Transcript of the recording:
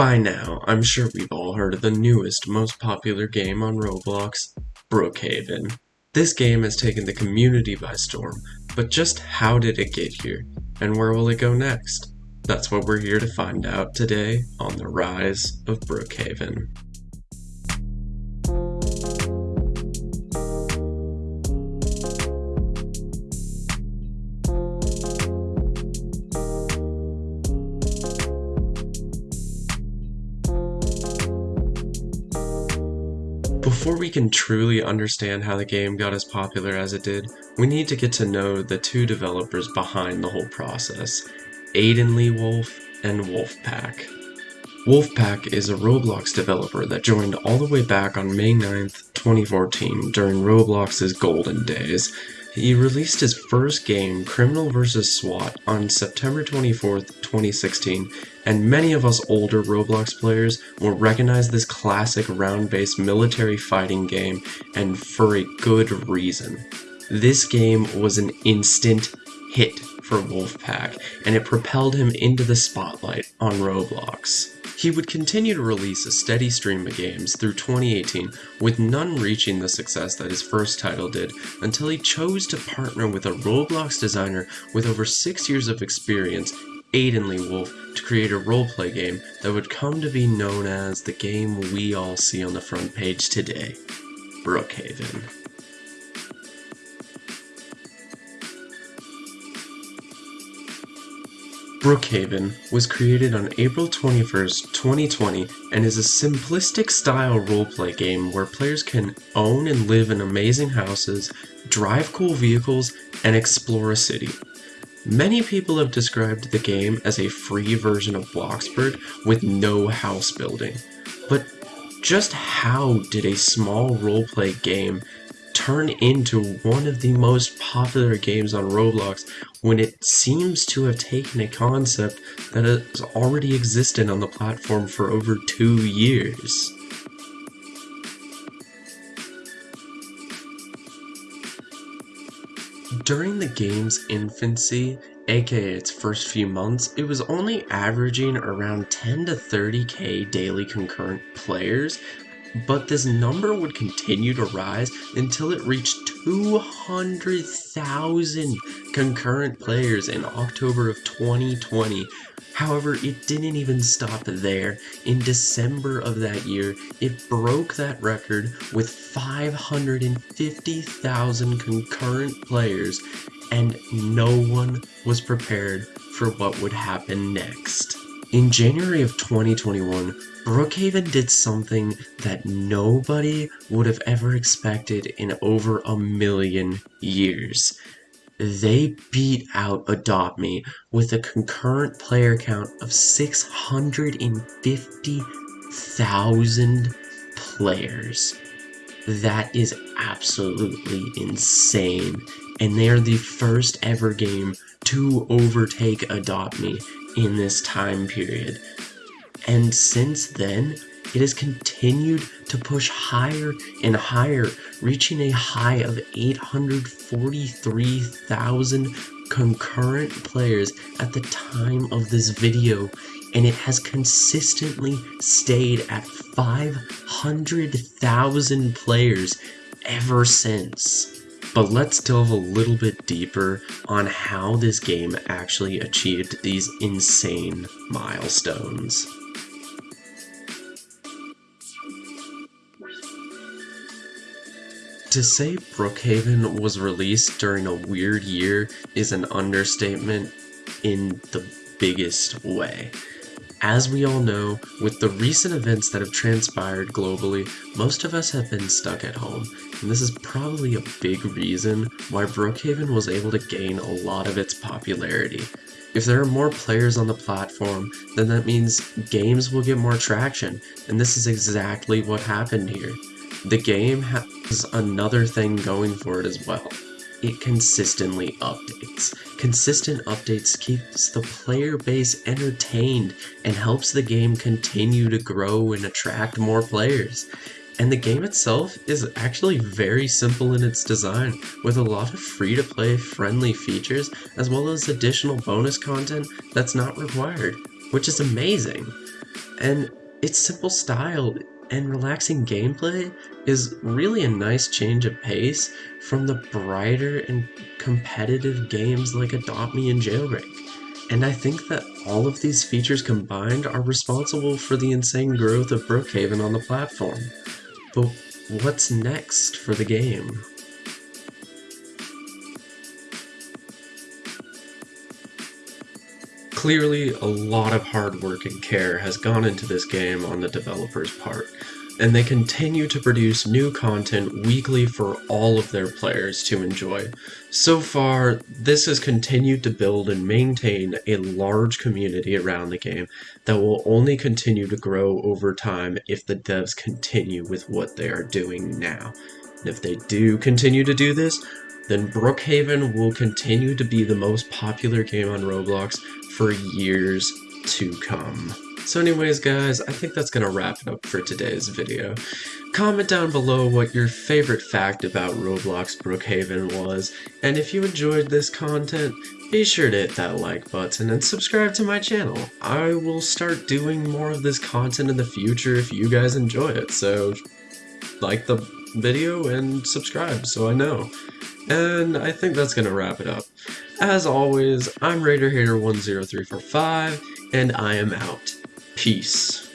By now, I'm sure we've all heard of the newest, most popular game on Roblox, Brookhaven. This game has taken the community by storm, but just how did it get here, and where will it go next? That's what we're here to find out today on the Rise of Brookhaven. Before we can truly understand how the game got as popular as it did, we need to get to know the two developers behind the whole process, Aiden Lee Wolf and Wolfpaq. Wolfpaq is a Roblox developer that joined all the way back on May 9th, 2014 during Roblox's golden days he released his first game, Criminal vs. SWAT, on September 24, 2016, and many of us older Roblox players will recognize this classic round-based military fighting game, and for a good reason. This game was an instant hit for Wolfpaq, and it propelled him into the spotlight on Roblox. He would continue to release a steady stream of games through 2018, with none reaching the success that his first title did, until he chose to partner with a Roblox designer with over 6 years of experience, Aiden Lee Wolf, to create a roleplay game that would come to be known as the game we all see on the front page today, Brookhaven. Brookhaven was created on April 21, 2020 and is a simplistic style roleplay game where players can own and live in amazing houses, drive cool vehicles, and explore a city. Many people have described the game as a free version of Bloxburg with no house building. But just how did a small roleplay game turn into one of the most popular games on Roblox when it seems to have taken a concept that has already existed on the platform for over two years. During the game's infancy, aka its first few months, it was only averaging around 10 to 30k daily concurrent players, but this number would continue to rise until it reached 200,000 concurrent players in October of 2020. However, it didn't even stop there. In December of that year, it broke that record with 550,000 concurrent players, and no one was prepared for what would happen next. In January of 2021, Brookhaven did something that nobody would have ever expected in over a million years. They beat out Adopt Me with a concurrent player count of 650,000 players. That is absolutely insane. And they are the first ever game to overtake Adopt Me in this time period. And since then, it has continued to push higher and higher, reaching a high of 843,000 concurrent players at the time of this video, and it has consistently stayed at 500,000 players ever since. But let's delve a little bit deeper on how this game actually achieved these insane milestones. To say Brookhaven was released during a weird year is an understatement in the biggest way. As we all know, with the recent events that have transpired globally, most of us have been stuck at home, and this is probably a big reason why Brookhaven was able to gain a lot of its popularity. If there are more players on the platform, then that means games will get more traction, and this is exactly what happened here. The game has another thing going for it as well it consistently updates. Consistent updates keeps the player base entertained and helps the game continue to grow and attract more players. And the game itself is actually very simple in its design, with a lot of free-to-play friendly features as well as additional bonus content that's not required, which is amazing. and its simple style and relaxing gameplay is really a nice change of pace from the brighter and competitive games like Adopt Me and Jailbreak. And I think that all of these features combined are responsible for the insane growth of Brookhaven on the platform. But what's next for the game? Clearly, a lot of hard work and care has gone into this game on the developer's part, and they continue to produce new content weekly for all of their players to enjoy. So far, this has continued to build and maintain a large community around the game that will only continue to grow over time if the devs continue with what they are doing now. And if they do continue to do this, then Brookhaven will continue to be the most popular game on Roblox for years to come. So anyways guys, I think that's to wrap it up for today's video. Comment down below what your favorite fact about Roblox Brookhaven was, and if you enjoyed this content, be sure to hit that like button and subscribe to my channel. I will start doing more of this content in the future if you guys enjoy it, so like the video and subscribe so I know. And I think that's going to wrap it up. As always, I'm RaiderHater10345, and I am out. Peace.